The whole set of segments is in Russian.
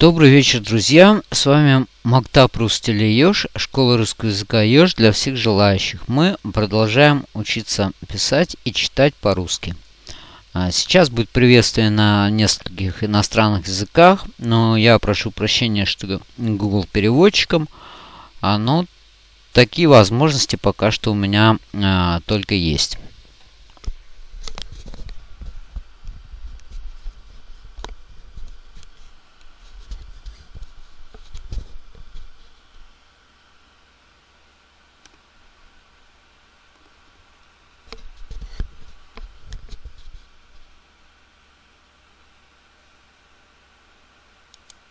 Добрый вечер, друзья! С вами Мактаб Рустели Ёж, школа русского языка Ёж для всех желающих. Мы продолжаем учиться писать и читать по-русски. А, сейчас будет приветствие на нескольких иностранных языках, но я прошу прощения, что Google переводчиком. А, но такие возможности пока что у меня а, только есть.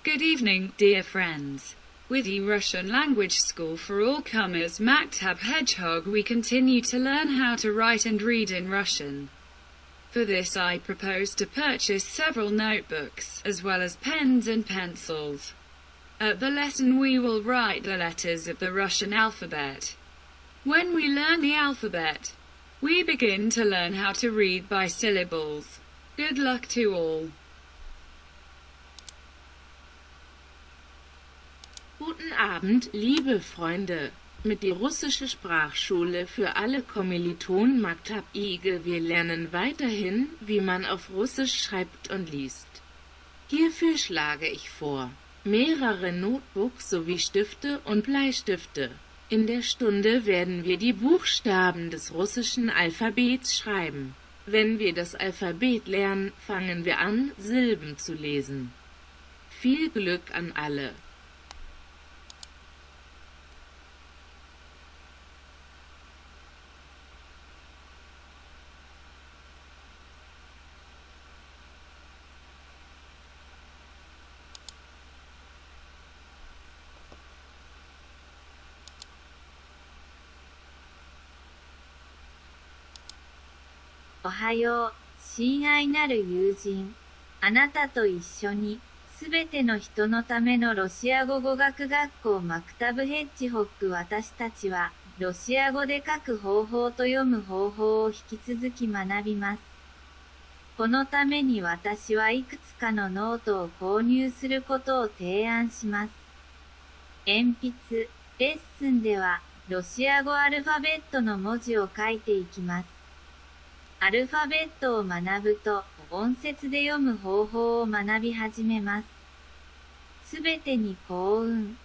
Good evening, dear friends. With the Russian Language School for All Comers Maktab Hedgehog we continue to learn how to write and read in Russian. For this I propose to purchase several notebooks, as well as pens and pencils. At the lesson we will write the letters of the Russian alphabet. When we learn the alphabet, we begin to learn how to read by syllables. Good luck to all. Guten Abend, liebe Freunde. Mit der russische Sprachschule für alle Kommilitonen Maktab IGE wir lernen weiterhin, wie man auf Russisch schreibt und liest. Hierfür schlage ich vor, mehrere Notebooks sowie Stifte und Bleistifte. In der Stunde werden wir die Buchstaben des russischen Alphabets schreiben. Wenn wir das Alphabet lernen, fangen wir an, Silben zu lesen. Viel Glück an alle.「はよう、親愛なる友人。あなたと一緒に、すべての人のためのロシア語語学学校マクタブヘッジホック私たちは、ロシア語で書く方法と読む方法を引き続き学びます。このために私はいくつかのノートを購入することを提案します。鉛筆、レッスンでは、ロシア語アルファベットの文字を書いていきます。アルファベットを学ぶと、音節で読む方法を学び始めます。すべてに幸運。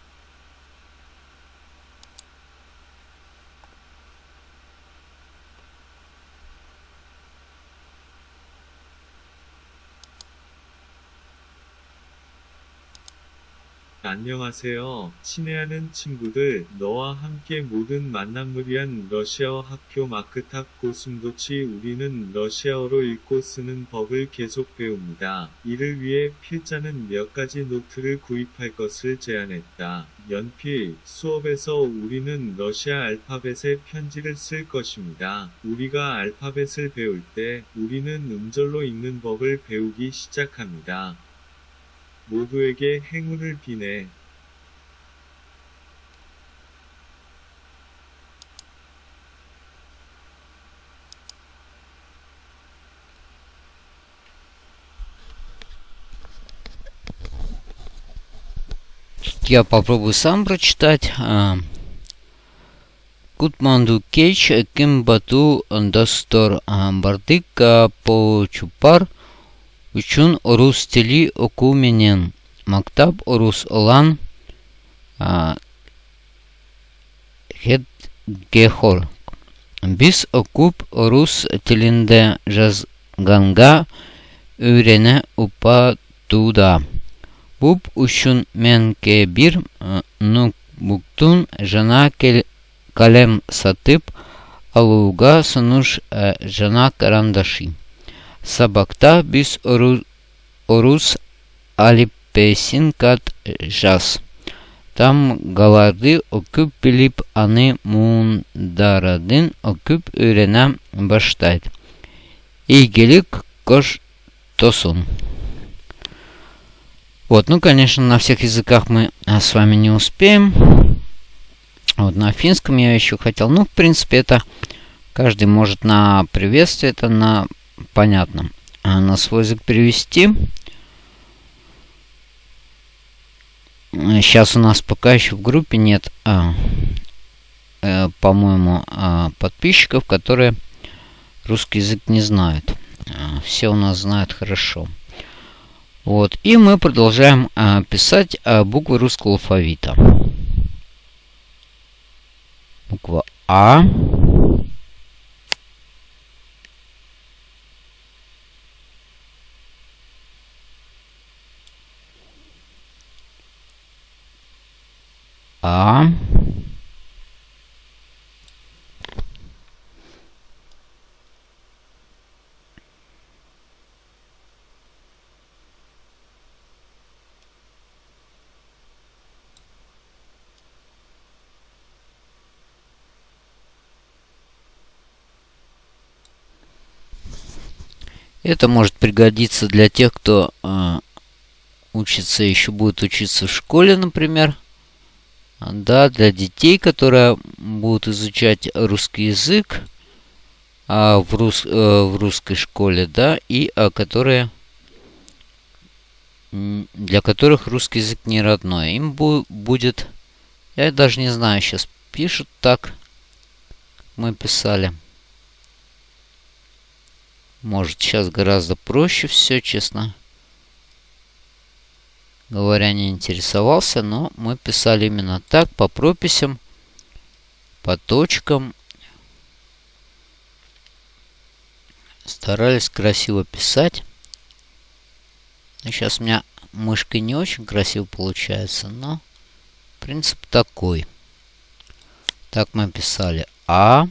안녕하세요. 친애하는 친구들, 너와 함께 모든 만남을 위한 러시아어 학교 마크탑 고슴도치 우리는 러시아어로 읽고 쓰는 법을 계속 배웁니다. 이를 위해 필자는 몇 가지 노트를 구입할 것을 제안했다. 연필, 수업에서 우리는 러시아 알파벳의 편지를 쓸 것입니다. 우리가 알파벳을 배울 때 우리는 음절로 읽는 법을 배우기 시작합니다. 모두에게 행운을 비네. Я попробую сам прочитать. Кутманду Кейч, Кимбату, Дастор, Бардык, Почупар, Учун Орус Тели Окуменен, Мактаб Орус Олан, Хед Гехор. Biz okup Rus tilinde жазганга öğrene upaduda. Буб ушун менке бир нукбуктун жана калем сатып алууга сунуш жана карандаши. Сабакта биз орус алипесин кат жаз. Там галарды окуп билип аны муундарадын окуп öğrenem баштайт. Ийгилик кош тосун. Вот, ну, конечно, на всех языках мы а, с вами не успеем. Вот, на финском я еще хотел. Ну, в принципе, это каждый может на приветствие, это на понятно. А на свой язык перевести. сейчас у нас пока еще в группе нет, а, э, по-моему, а, подписчиков, которые русский язык не знают. А, все у нас знают хорошо. Вот. И мы продолжаем а, писать а, буквы русского алфавита. Буква А. А. Это может пригодиться для тех, кто э, учится, еще будет учиться в школе, например. Да, для детей, которые будут изучать русский язык а, в, рус, э, в русской школе, да, и а, которые для которых русский язык не родной. Им бу будет, я даже не знаю, сейчас пишут так, мы писали. Может, сейчас гораздо проще все, честно говоря, не интересовался, но мы писали именно так, по прописям, по точкам. Старались красиво писать. Сейчас у меня мышкой не очень красиво получается, но принцип такой. Так мы писали А.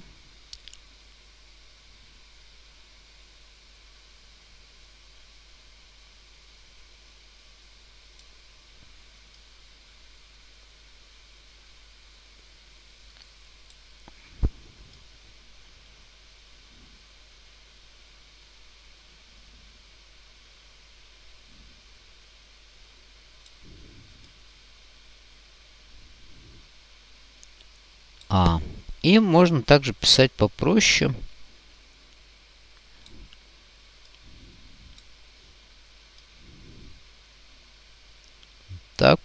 А. И можно также писать попроще. Так,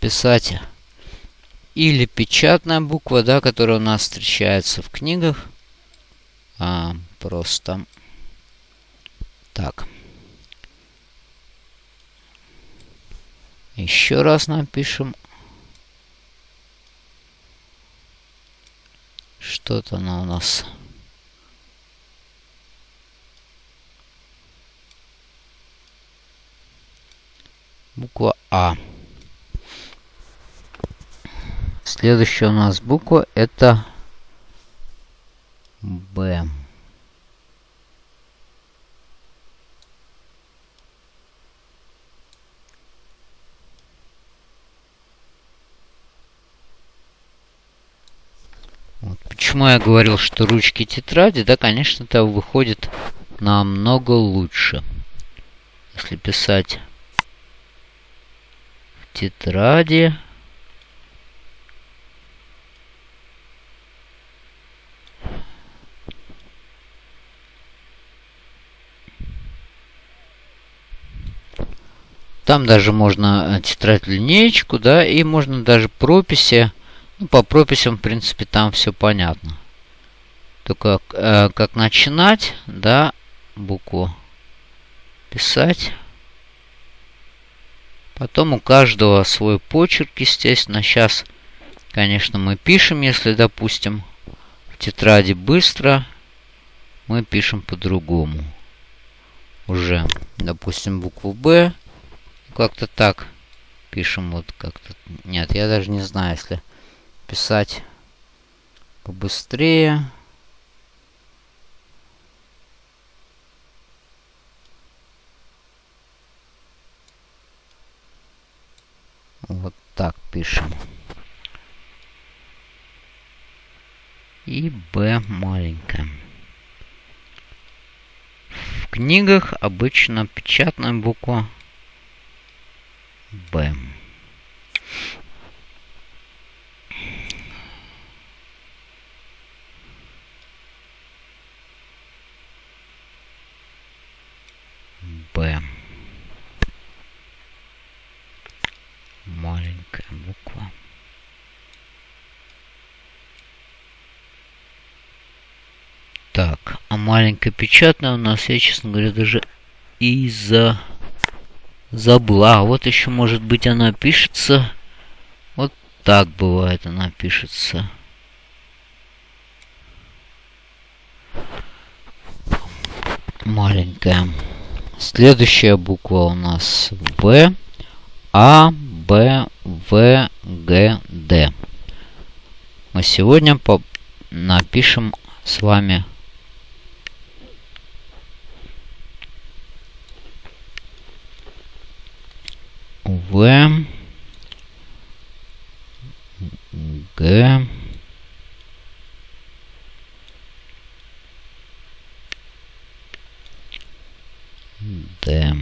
писать или печатная буква, да, которая у нас встречается в книгах. А, просто так. Еще раз напишем Что-то она у нас... Буква А. Следующая у нас буква это Б. почему я говорил, что ручки тетради, да, конечно, это выходит намного лучше. Если писать в тетради, Там даже можно тетрадь линеечку, да, и можно даже прописи ну, по прописям, в принципе, там все понятно. Только э, как начинать, да, букву писать. Потом у каждого свой почерк, естественно. Сейчас, конечно, мы пишем, если, допустим, в тетради быстро, мы пишем по-другому. Уже, допустим, букву «Б». Как-то так пишем вот как-то. Нет, я даже не знаю, если писать побыстрее. Вот так пишем. И Б маленькая. В книгах обычно печатная буква Б. маленькая буква. Так, а маленькая печатная у нас, я, честно говоря, даже из-за забыла. А вот еще, может быть, она пишется. Вот так бывает она пишется. Маленькая. Следующая буква у нас В. А, Б, В, Г, Д. Мы сегодня по напишем с вами В, Г, Д.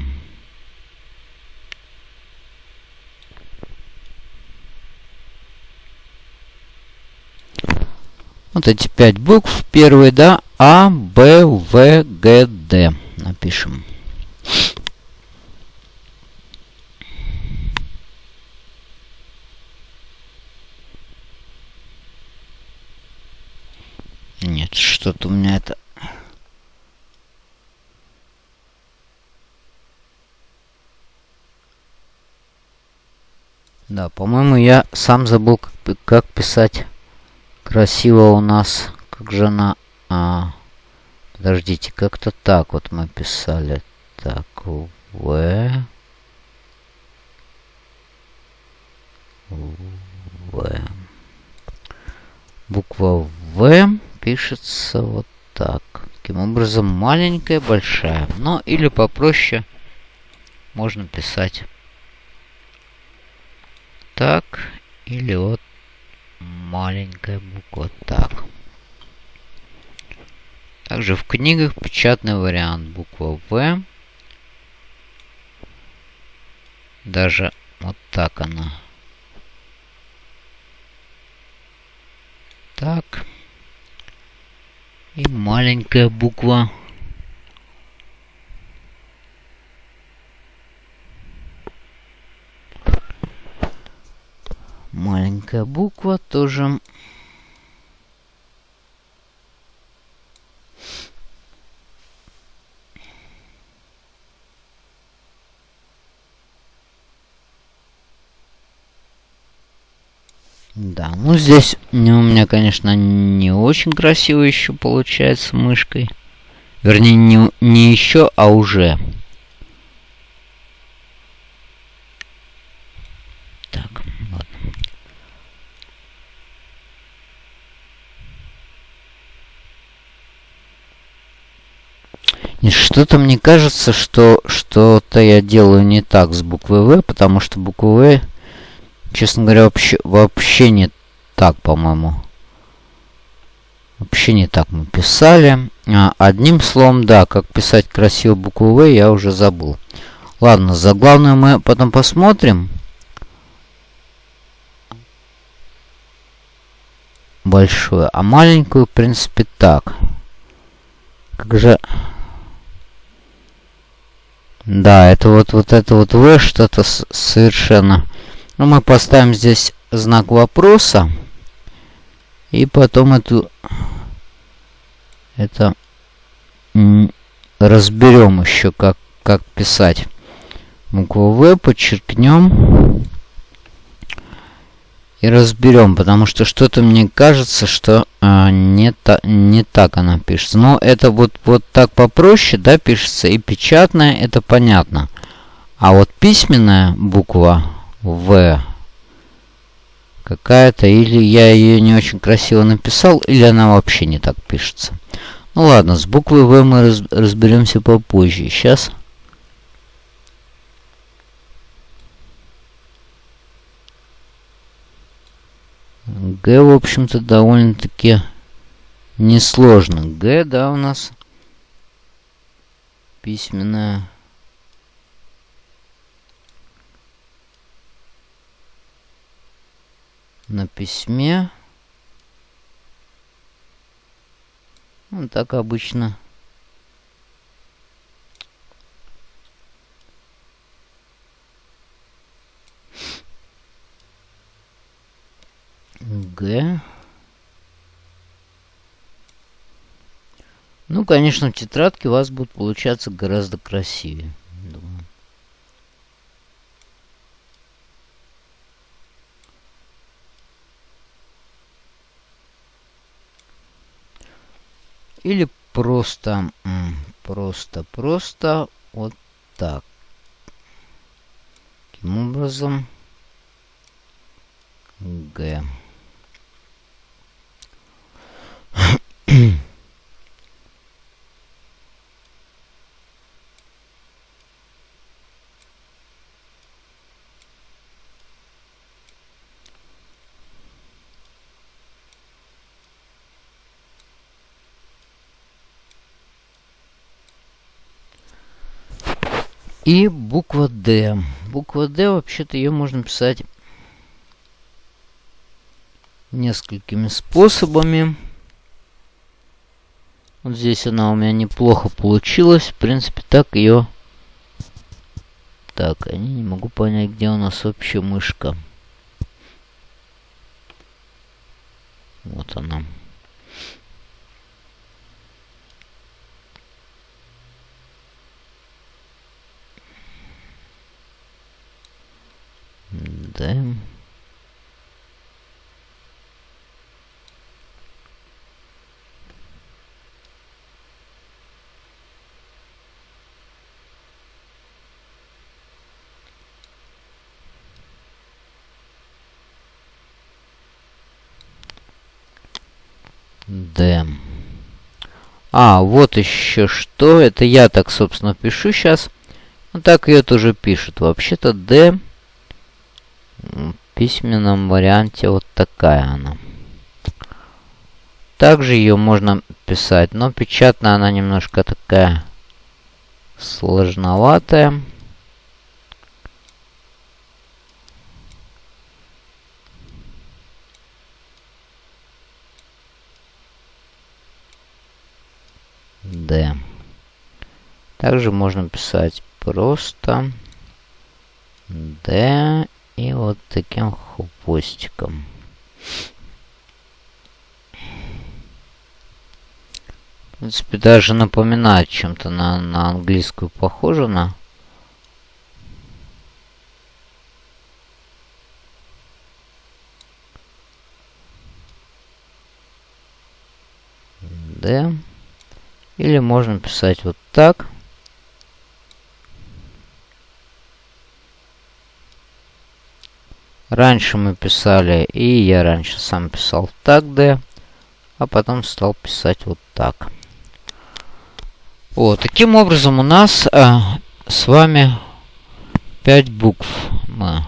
Вот эти пять букв. Первый, да, А, Б, В, Г, Д. Напишем. Нет, что-то у меня это... Да, по-моему, я сам забыл, как, как писать красиво у нас. Как же она... А, подождите, как-то так вот мы писали. Так, В... В. Буква В пишется вот так. Таким образом, маленькая, большая. Но или попроще можно писать так. Или вот маленькая буква так. Также в книгах печатный вариант буква В. Даже вот так она. Так. И маленькая буква. Маленькая буква тоже. Да, ну здесь у меня, конечно, не очень красиво еще получается мышкой. Вернее, не, не еще, а уже. Так, ладно. Что-то мне кажется, что что-то я делаю не так с буквой В, потому что буква В Честно говоря, вообще, вообще не так, по-моему. Вообще не так мы писали. А, одним словом, да, как писать красиво букву В, я уже забыл. Ладно, за главную мы потом посмотрим. Большую. А маленькую, в принципе, так. Как же... Да, это вот, вот это вот В что-то совершенно ну, мы поставим здесь знак вопроса. И потом эту... Это... Разберем еще, как, как писать. Букву В подчеркнем. И разберем, потому что что-то мне кажется, что а, не, та, не так она пишется. Но это вот, вот так попроще, да, пишется. И печатная, это понятно. А вот письменная буква в какая-то, или я ее не очень красиво написал, или она вообще не так пишется. Ну ладно, с буквой В мы раз, разберемся попозже. Сейчас... Г, в общем-то, довольно-таки несложно. Г, да, у нас письменная на письме. Ну, так обычно. Г. Ну, конечно, в тетрадке у вас будет получаться гораздо красивее. Или просто, просто, просто вот так. Таким образом, Г. И буква D. Буква D, вообще-то ее можно писать несколькими способами. Вот здесь она у меня неплохо получилась. В принципе, так ее... Так, я не могу понять, где у нас вообще мышка. Вот она. Да. Д. А, вот еще что. Это я так, собственно, пишу сейчас. Ну, так ее тоже пишут. Вообще-то D письменном варианте вот такая она. Также ее можно писать, но печатная она немножко такая сложноватая. D. Также можно писать просто D и вот таким хвостиком. В принципе, даже напоминает чем-то на, на английскую похоже на. Да. Или можно писать вот так. Раньше мы писали, и я раньше сам писал так D, а потом стал писать вот так. Вот, таким образом у нас а, с вами 5 букв мы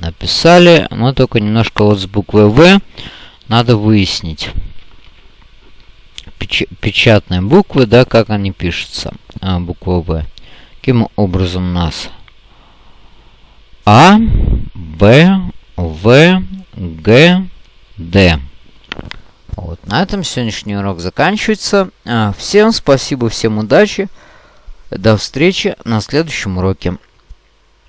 написали, но только немножко вот с буквой В надо выяснить. Печ печатные буквы, да, как они пишутся, а, буква В. Каким образом у нас а, Б, В, Г, Д. Вот, на этом сегодняшний урок заканчивается. А, всем спасибо, всем удачи. До встречи на следующем уроке.